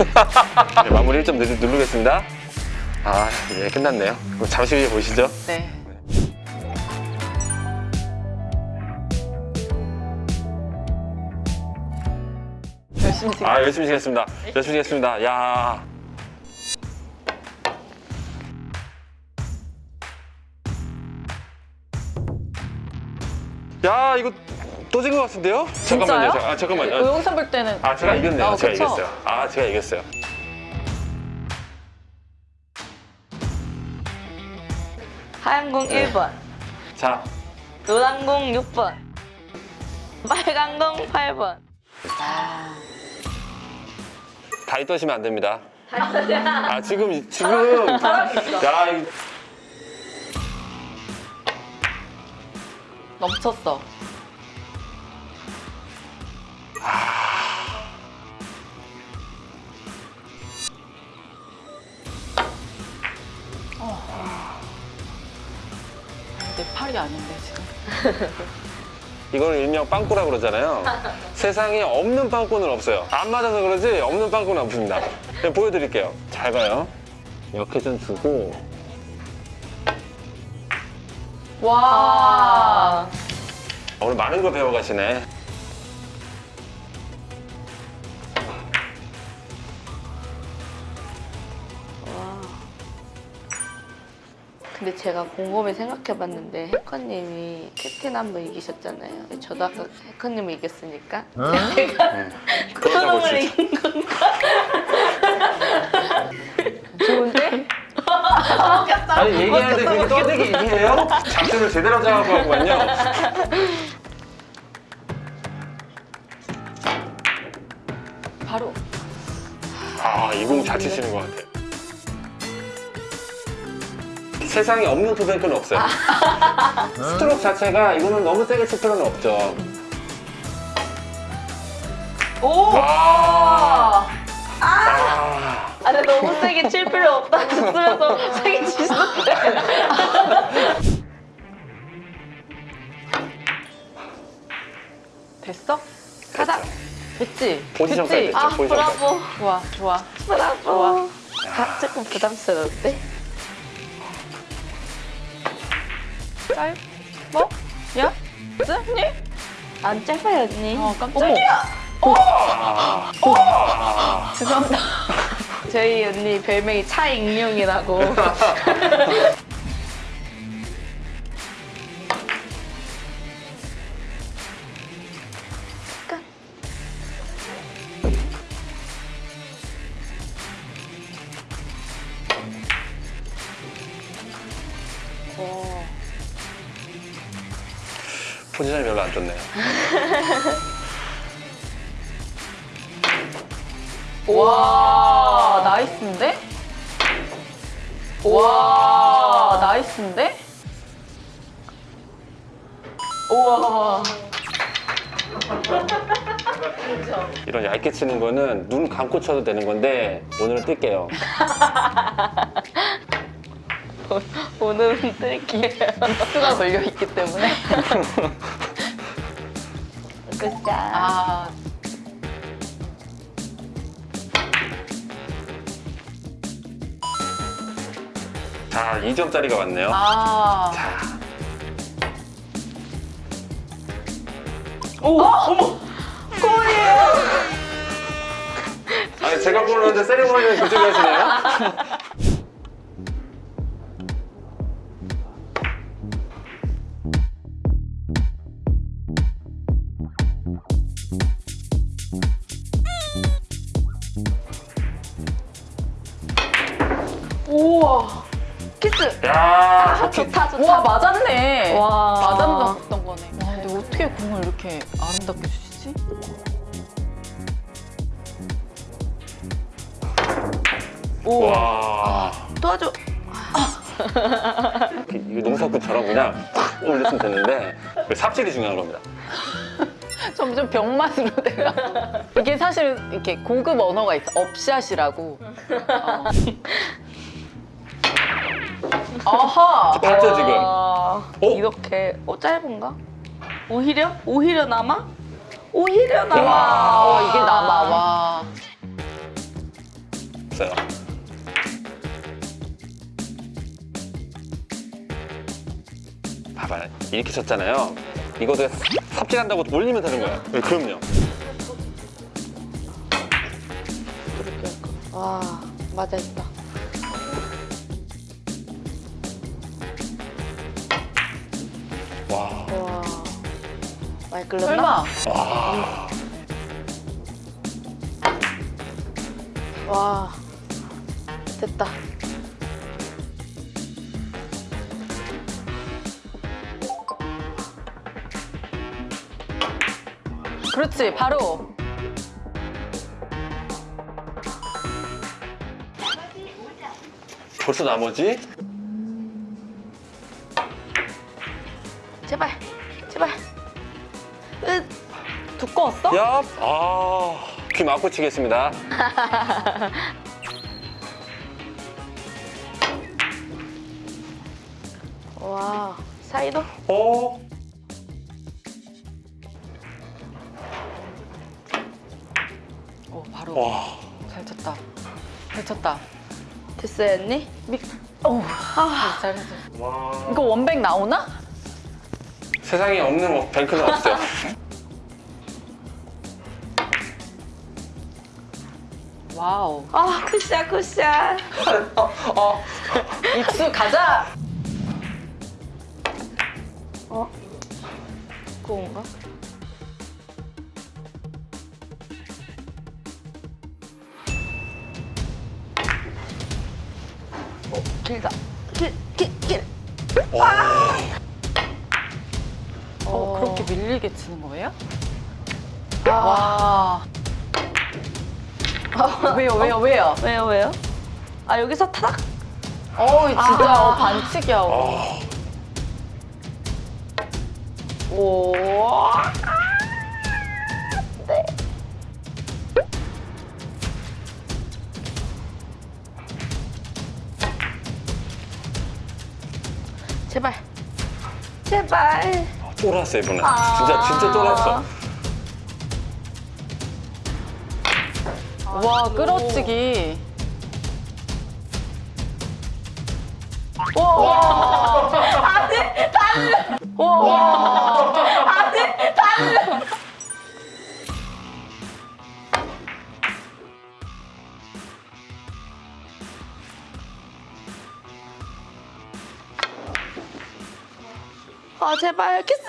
네, 마무리 1점 누르, 누르겠습니다. 아, 예, 끝났네요. 잠시 후에 보시죠. 네. 열심히 지금 아, 열심히 지겠습니다. 열심히 지겠습니다. 야. 야, 이거 또진 것 같은데요? 잠깐만요. 자, 아, 잠깐만요. 영상 볼 때는 아, 제가 이겼네요. 아, 제가 그쵸? 이겼어요. 아, 제가 이겼어요. 하얀 공 1번, 자, 노란 공 6번, 빨간 공 8번. 다리 떠시면 안 됩니다. 아, 지금, 지금. 야, 이- 넘쳤어. 어. 내 팔이 아닌데 지금. 이걸 일명 빵꾸라 그러잖아요. 세상에 없는 빵꾸는 없어요. 안 맞아서 그러지 없는 빵꾸는 없습니다. 보여드릴게요. 잘 봐요. 이렇게 좀 두고 와. 오늘 많은 걸 배워가시네. 근데 제가 곰곰이 생각해봤는데 해커님이 캡틴 한 번 이기셨잖아요. 저도 아까 해커님을 이겼으니까 제가 크롱을 진짜. 이긴 건가? 좋은데? 아니 얘기하는데 그게 떠들기 얘기해요? 작전을 제대로 잡아고 하구만요. 바로. 아, 이 공 잘 치시는 것 같아. 세상에 없는 투뱅크는 없어요. 스트로크 자체가 이거는 너무 세게 칠 필요는 없죠. 오. 아, 아. 아, 아, 근데 너무 세게 칠 필요 없다 했으면서 세게 치셨는데. 됐어? 가자. 됐지? 포지션 됐지? 사이드. 아, 포지션 브라보. 좋아, 좋아. 브라보. 좋아. 아, 조금 부담스러운데? 짧? 뭐? 야? 쓰니? 안 짧아요, 언니. 어, 깜짝이야. 아, 죄송합니다. 저희 언니 별명이 차익룡이라고. 포지션이 별로 안 좋네요. 와, nice인데? 와, nice인데? 우와. 이런 얇게 치는 거는 눈 감고 쳐도 되는 건데 오늘은 뜰게요. 오늘은 뜰기예요. 수가 걸려있기 때문에. 굿샷. 아, 자, 2점짜리가 왔네요. 아. 자, 오, 어머! 아니 제가 골랐는데 세리머니는 그쪽에 하시네요? 우와. 키스. 야, 아, 좋다, 좋다. 와, 맞았네. 와. 맞았던 거네. 와, 근데 어떻게 공을 이렇게 아름답게 주시지? 오. 와. 도와줘. 이거 농사꾼처럼 그냥 탁 올렸으면 됐는데 그 삽질이 중요한 겁니다. 점점 병맛으로 돼가. 이게 사실 이렇게 고급 언어가 있어. 업샷이라고. 어. 아하. 봤죠 지금? 와, 어? 이렇게. 어, 짧은가? 오히려? 오히려 남아? 오히려 남아. 와, 어, 이게 남아. 와. 없어요. 봐봐, 이렇게 쳤잖아요. 이거 내가 삽질한다고 올리면 되는 거야. 네, 그럼요. 와 맞아 있다. 많이 끓였나? 설마 와, 와 됐다. 그렇지 바로 벌써 나머지? 제발 제발. 으 두꺼웠어? 야, 아, 귀 막고 치겠습니다. 와 사이도 어, 오 바로 와, 잘 쳤다 잘 쳤다 됐어요 언니? 미... 오, 아, 잘했어 와. 이거 원백 나오나? 세상에 없는 뱅크는 없어요. 와우 아 굿샷 굿샷. 어 입수 가자 어? 그건가? 어, 길다. 길, 길, 길. 와, 어, 밀리게 치는 거예요? 아, 와 왜요 왜요 왜요? 왜요, 왜요? 아, 여기서 타닥? 어 진짜 아. 어, 반칙이야 아, 오. 네. 제발. 제발. 쫄았어 이번엔. 아. 진짜 진짜 쫄았어. 와 끌어치기 와 안돼 와 아, 제발, 키스!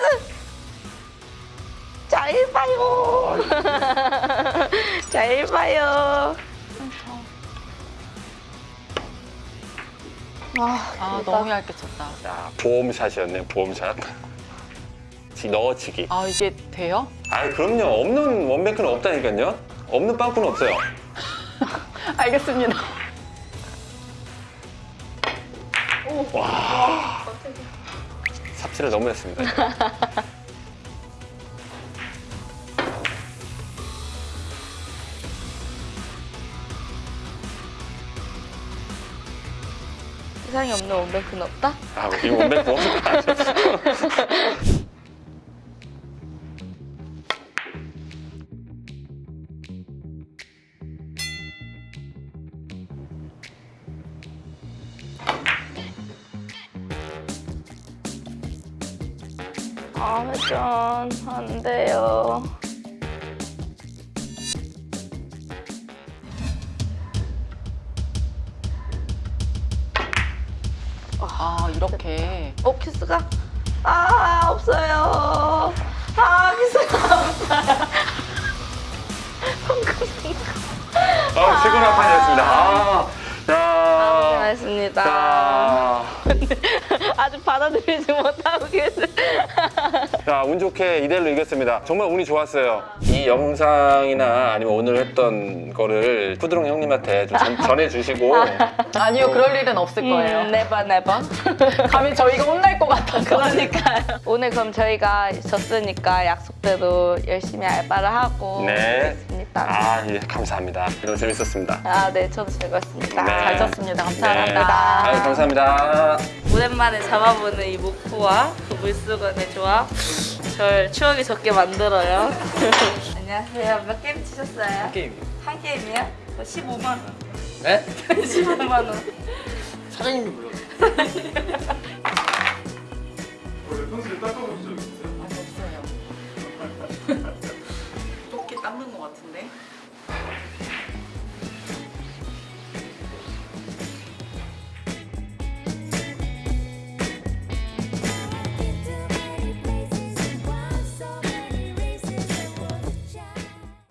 잘 봐요. 잘 봐요. 아, 아. 너무 얇게 쳤다 야, 보험샷이었네 보험샷. 지 넣어치기. 아 이게 돼요? 아, 그럼요. 없는 원뱅크는 없다니까요. 없는 빵꾸는 없어요. 알겠습니다 삽질을 너무 했습니다. 세상에 없는 원뱅크는 없다? 아, 이 원뱅크 없는 아, 회전. 안 돼요. 아 이렇게 어, 키스가? 아, 없어요. 아, 키스가 없어요. 아, 최고 나판이었습니다. 아, 야. 고생하셨습니다. 자, 아직 받아들이지 못하고 계세요. 자, 운 좋게 2대1로 이겼습니다. 정말 운이 좋았어요. 이 영상이나 아니면 오늘 했던 거를 푸드롱 형님한테 좀 전, 전해주시고 아니요 그럴 일은 없을 거예요 음, 네번, 네번. 감히 저희가 혼날 것 같아서 그러니까요. 오늘 그럼 저희가 졌으니까 약속대로 열심히 알바를 하고 네. 있습니다. 아, 예, 감사합니다. 너무 재밌었습니다. 아, 네, 저도 즐거웠습니다. 네. 잘 쳤습니다 네. 감사합니다 아유, 감사합니다. 오랜만에 잡아보는 이 목포와 그 물수건의 조합 절 추억이 적게 만들어요. 안녕하세요. 몇 게임 치셨어요? 게임 한 게임이요? 15만 원. 네? 15만 원. 사장님 좀 불러. 원래 평소에 닦아보신 적